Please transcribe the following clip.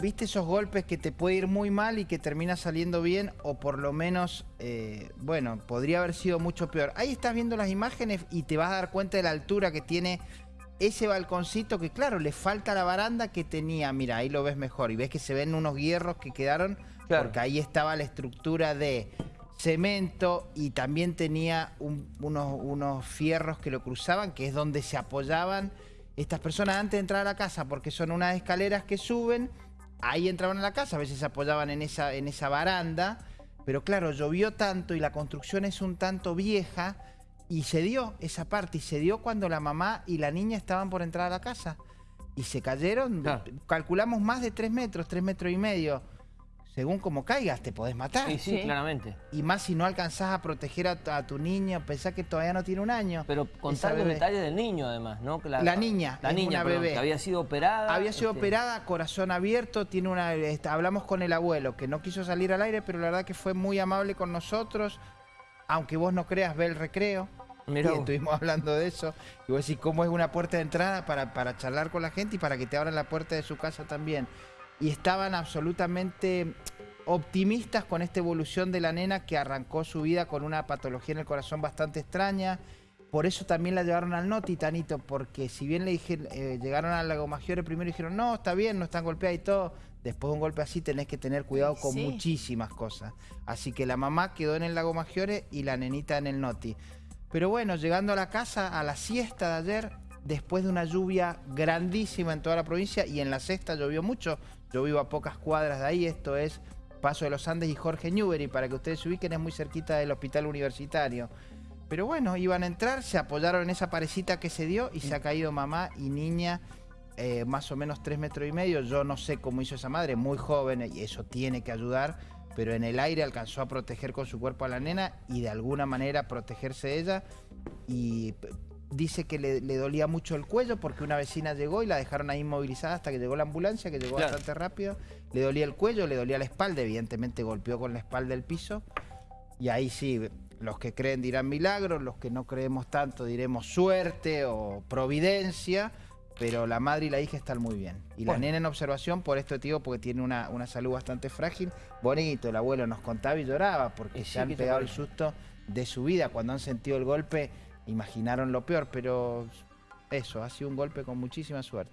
¿Viste esos golpes que te puede ir muy mal y que termina saliendo bien? O por lo menos, eh, bueno, podría haber sido mucho peor. Ahí estás viendo las imágenes y te vas a dar cuenta de la altura que tiene ese balconcito que, claro, le falta la baranda que tenía. Mira, ahí lo ves mejor. Y ves que se ven unos hierros que quedaron porque ahí estaba la estructura de cemento y también tenía unos, unos fierros que lo cruzaban, que es donde se apoyaban estas personas antes de entrar a la casa, porque son unas escaleras que suben ahí entraban a la casa, a veces se apoyaban en esa, en esa baranda, pero claro, llovió tanto y la construcción es un tanto vieja y se dio esa parte, y se dio cuando la mamá y la niña estaban por entrar a la casa. Y se cayeron, calculamos más de tres metros, tres metros y medio según como caigas, te podés matar. Sí, sí, claramente. Y más si no alcanzás a proteger a, tu niño, pensás que todavía no tiene un año. Pero contar los detalles del niño, además, ¿no? La, la niña, la niña, bebé. que había sido operada. Había sido este operada, corazón abierto, tiene una... hablamos con el abuelo, que no quiso salir al aire, pero la verdad que fue muy amable con nosotros. Aunque vos no creas, ve el recreo. Mirá. Y estuvimos hablando de eso. Y vos decís, ¿cómo es una puerta de entrada para, para charlar con la gente y para que te abran la puerta de su casa también? Y estaban absolutamente optimistas con esta evolución de la nena que arrancó su vida con una patología en el corazón bastante extraña. Por eso también la llevaron al no, Titanito, porque si bien le dije, eh, llegaron al Lago Maggiore primero y dijeron, no, está bien, no están golpeadas y todo, después de un golpe así tenés que tener cuidado con muchísimas cosas. Así que la mamá quedó en el Lago Maggiore y la nenita en el Noti. Pero bueno, llegando a la casa, a la siesta de ayer, después de una lluvia grandísima en toda la provincia y en la sexta llovió mucho, yo vivo a pocas cuadras de ahí, esto es Paso de los Andes y Jorge Newbery, para que ustedes se ubiquen, es muy cerquita del hospital universitario. Pero bueno, iban a entrar, se apoyaron en esa parecita que se dio y se ha caído mamá y niña eh, más o menos tres metros y medio. Yo no sé cómo hizo esa madre, muy joven y eso tiene que ayudar, pero en el aire alcanzó a proteger con su cuerpo a la nena y de alguna manera protegerse ella y dice que le, dolía mucho el cuello porque una vecina llegó y la dejaron ahí inmovilizada hasta que llegó la ambulancia, que llegó bastante rápido. Le dolía el cuello, le dolía la espalda, evidentemente golpeó con la espalda el piso. Y ahí sí, los que creen dirán milagros, los que no creemos tanto diremos suerte o providencia, pero la madre y la hija están muy bien. Y la nena en observación por esto tío porque tiene una, una, salud bastante frágil. Bonito, el abuelo nos contaba y lloraba porque se han pegado el susto de su vida cuando han sentido el golpe imaginaron lo peor, pero eso, ha sido un golpe con muchísima suerte.